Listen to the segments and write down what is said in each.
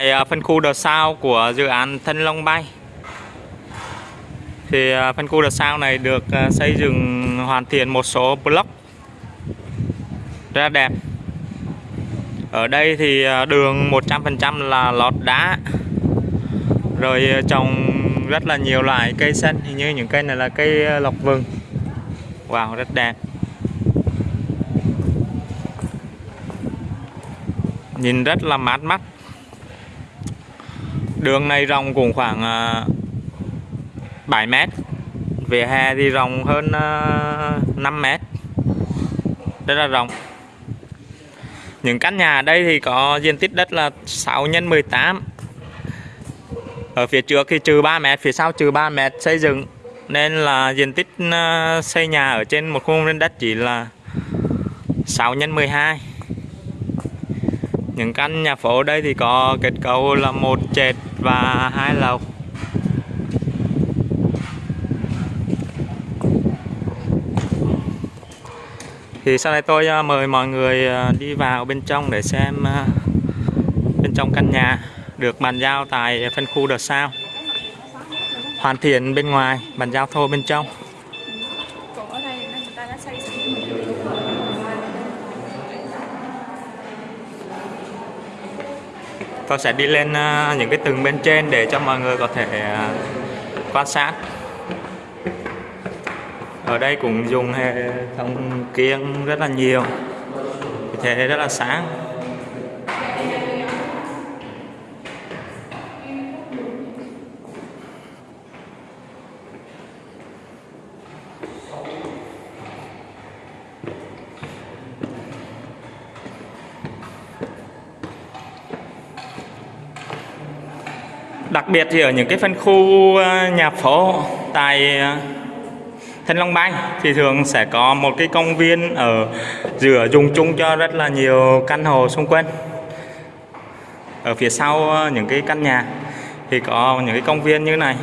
phần à, phân khu đợt sau của dự án Thân Long Bay. Thì à, phân khu đợt sau này được à, xây dựng, hoàn thiện một số block rất đẹp. Ở đây thì đường 100% là lót đá, rồi trồng rất là nhiều loại cây xanh, hình như những cây này là cây lọc lộc vừng. Wow, rất đẹp. Nhìn rất là mát mắt đường này rộng cũng khoảng à, 7 mét. Vỉa hè thì rộng hơn à, 5 mét. Rất là rộng. Những căn nhà ở đây thì có diện tích đất là 6 x 18 ở phía trước thì trừ 3 mét, phía sau trừ 3 mét xây dựng. Nên là diện tích à, xây nhà ở trên một khung đất chỉ là 6 x 12 những căn nhà phố ở đây thì có kết cấu là một trệt và hai lầu. Thì sau đây tôi à, mời mọi người à, đi vào bên trong để xem à, bên trong căn nhà được bàn giao tại phân khu đợt sao, hoàn thiện bên ngoài bàn giao thô bên trong còn ở đây người ta đã xây sẵn con sẽ đi lên ờ, những cái tầng bên trên để cho mọi người có thể ờ, quan sát. Ở đây cũng dùng hệ thống kiêng rất là nhiều thế rất là sáng. Đặc biệt thì ở những cái phân khu ờ, nhà phố tại ờ, Thanh Long Bay thì thường sẽ có một cái công viên ở giữa dùng chung cho rất là nhiều căn hộ xung quanh. Ở phía sau ờ, những cái căn nhà thì có những cái công viên như này.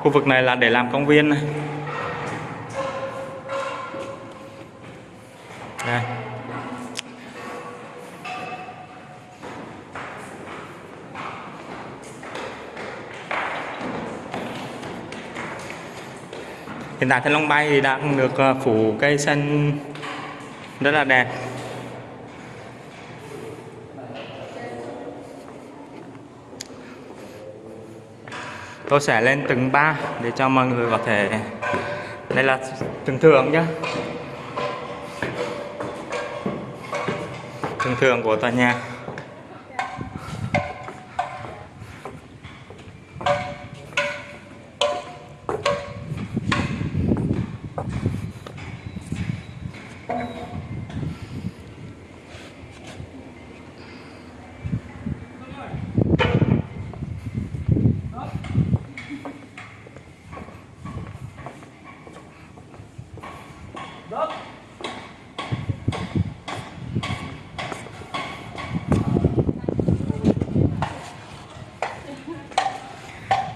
Khu vực này là để làm công viên này. Đây. Hiện tại Thanh Long Bay thì đang được ờ, phủ cây xanh rất là đẹp. Tôi sẽ lên tầng ba để cho mọi người có thể, đây là thường thường nhé thường thường của tòa nhà.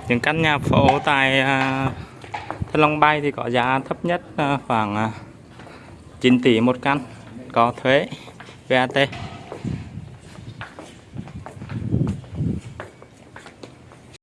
Những căn nhà phố tại à, Thanh Long Bay thì có giá thấp nhất à, khoảng à, 9 tỷ một căn có thuế VAT